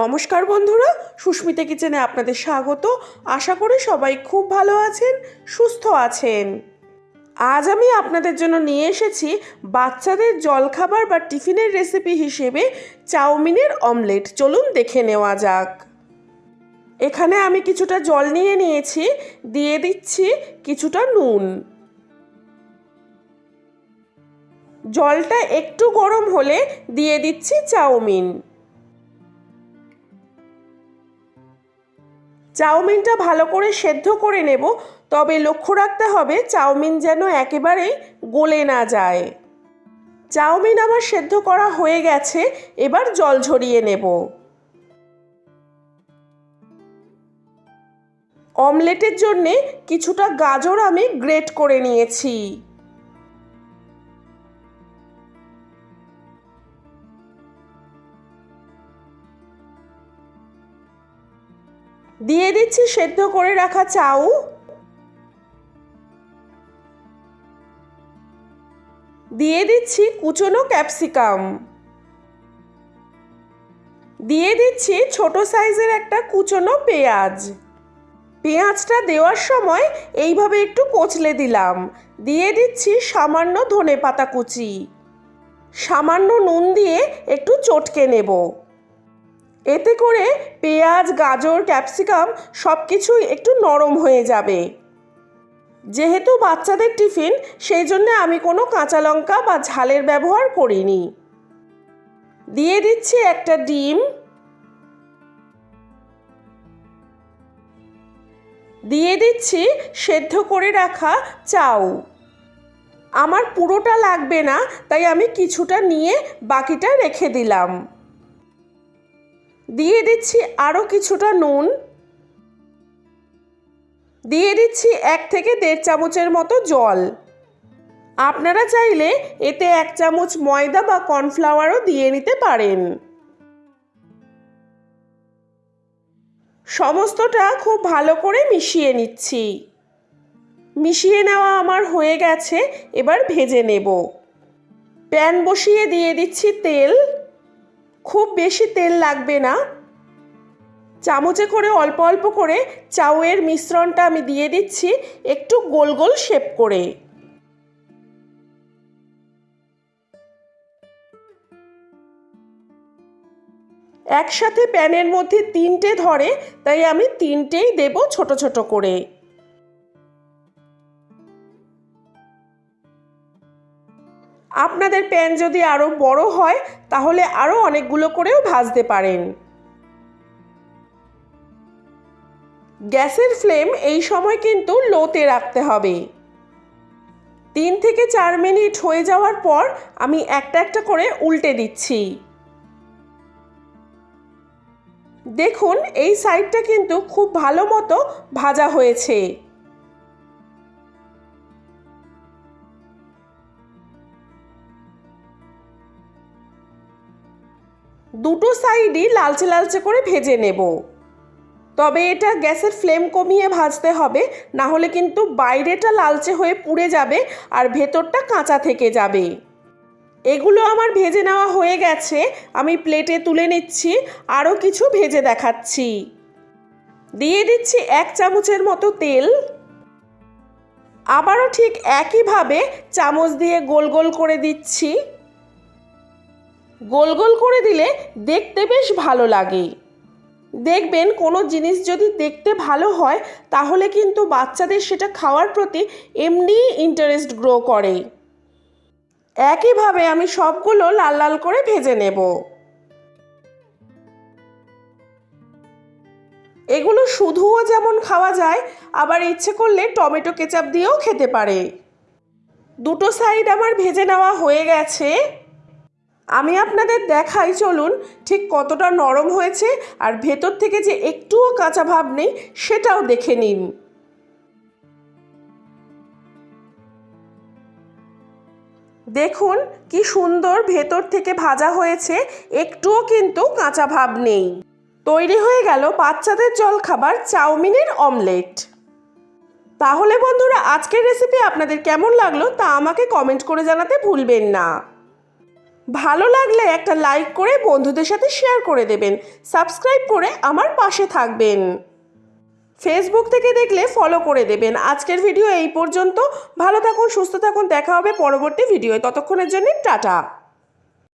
নমস্কার বন্ধুরা, সুস্মিতা কিচেনে আপনাদের স্বাগত। আশা করি সবাই খুব ভালো আছেন, সুস্থ আছেন। আজ আমি আপনাদের জন্য নিয়ে এসেছি বাচ্চাদের জলখাবার বা টিফিনের রেসিপি হিসেবে চাউমিনের অমলেট। চলুন দেখে নেওয়া যাক। এখানে আমি কিছুটা জল নিয়ে নিয়েছি, দিয়ে দিচ্ছি কিছুটা নুন। জলটা একটু গরম হলে দিয়ে দিচ্ছি চাউমিন। চাউমিনটা ভালো করে সেদ্ধ করে নেব, তবে লক্ষ্য রাখতে হবে চাউমিন যেন একেবারেই গলে না যায়। চাউমিন আমার সেদ্ধ করা হয়ে গেছে, এবার জল ঝরিয়ে নেব। অমলেটের জন্যে কিছুটা গাজর আমি গ্রেট করে নিয়েছি। দিয়ে দিচ্ছি সেদ্ধ করে রাখা চাউ। দিয়ে দিচ্ছি কুচনো ক্যাপসিকাম। দিয়ে দিচ্ছি ছোট সাইজের একটা কুচনো পেঁয়াজ। পেঁয়াজটা দেওয়ার সময় এইভাবে একটু কচলে দিলাম। দিয়ে দিচ্ছি সামান্য ধনে পাতা কুচি। সামান্য নুন দিয়ে একটু চটকে নেব। এতে করে পেঁয়াজ, গাজর, ক্যাপসিকাম সব কিছুই একটু নরম হয়ে যাবে। যেহেতু বাচ্চাদের টিফিন, সেই জন্য আমি কোনো কাঁচা লঙ্কা বা ঝালের ব্যবহার করিনি। দিয়ে দিচ্ছি একটা ডিম। দিয়ে দিচ্ছি সেদ্ধ করে রাখা চাউ। আমার পুরোটা লাগবে না, তাই আমি কিছুটা নিয়ে বাকিটা রেখে দিলাম। দিয়ে দিচ্ছি আরও কিছুটা নুন। দিয়ে দিচ্ছি এক থেকে দেড় চামচের মতো জল। আপনারা চাইলে এতে এক চামচ ময়দা বা কর্নফ্লাওয়ারও দিয়ে নিতে পারেন। সমস্তটা খুব ভালো করে মিশিয়ে নিচ্ছি। মিশিয়ে নেওয়া আমার হয়ে গেছে, এবার ভেজে নেব। প্যান বসিয়ে দিয়ে দিচ্ছি তেল। খুব বেশি তেল লাগবে না। চামচে করে, অল্প অল্প করে চাউয়ের মিশ্রণটা আমি দিয়ে দিচ্ছি, একটু গোল গোল শেপ করে। একসাথে প্যানের মধ্যে তিনটে ধরে, তাই আমি তিনটেই দেব ছোট ছোট করে। আপনাদের প্যান যদি আরও বড় হয়, তাহলে আরও অনেকগুলো করেও ভাজতে পারেন। গ্যাসের ফ্লেম এই সময় কিন্তু লোতে রাখতে হবে। তিন থেকে চার মিনিট হয়ে যাওয়ার পর আমি একটা একটা করে উল্টে দিচ্ছি। দেখুন, এই সাইডটা কিন্তু খুব ভালো মতো ভাজা হয়েছে। দুটো সাইডই লালচে লালচে করে ভেজে নেব। তবে এটা গ্যাসের ফ্লেম কমিয়ে ভাজতে হবে, না হলে কিন্তু বাইরেটা লালচে হয়ে পুড়ে যাবে আর ভেতরটা কাঁচা থেকে যাবে। এগুলো আমার ভেজে নেওয়া হয়ে গেছে, আমি প্লেটে তুলে নিচ্ছি, আরও কিছু ভেজে দেখাচ্ছি। দিয়ে দিচ্ছি এক চামচের মতো তেল। আবারও ঠিক একইভাবে চামচ দিয়ে গোল গোল করে দিচ্ছি। গোল গোল করে দিলে দেখতে বেশ ভালো লাগে। দেখবেন কোনো জিনিস যদি দেখতে ভালো হয়, তাহলে কিন্তু বাচ্চাদের সেটা খাওয়ার প্রতি এমনিই ইন্টারেস্ট গ্রো করে। একইভাবে আমি সবগুলো লাল লাল করে ভেজে নেব। এগুলো শুধুও যেমন খাওয়া যায়, আবার ইচ্ছে করলে টমেটো কেচাপ দিয়েও খেতে পারে। দুটো সাইড আমার ভেজে নেওয়া হয়ে গেছে। আমি আপনাদের দেখাই, চলুন ঠিক কতটা নরম হয়েছে আর ভেতর থেকে যে একটুও কাঁচা ভাব নেই, সেটাও দেখে নিন। দেখুন কি সুন্দর ভেতর থেকে ভাজা হয়েছে, একটুও কিন্তু কাঁচা ভাব নেই। তৈরি হয়ে গেল বাচ্চাদের জল খাবার চাউমিনের অমলেট। তাহলে বন্ধুরা, আজকের রেসিপি আপনাদের কেমন লাগল তা আমাকে কমেন্ট করে জানাতে ভুলবেন না। ভালো লাগলে একটা লাইক করে বন্ধুদের সাথে শেয়ার করে দেবেন। সাবস্ক্রাইব করে আমার পাশে থাকবেন। ফেসবুক থেকে দেখলে ফলো করে দেবেন। আজকের ভিডিও এই পর্যন্ত। ভালো থাকুন, সুস্থ থাকুন। দেখা হবে পরবর্তী ভিডিও ততক্ষণের জন্য টাটা।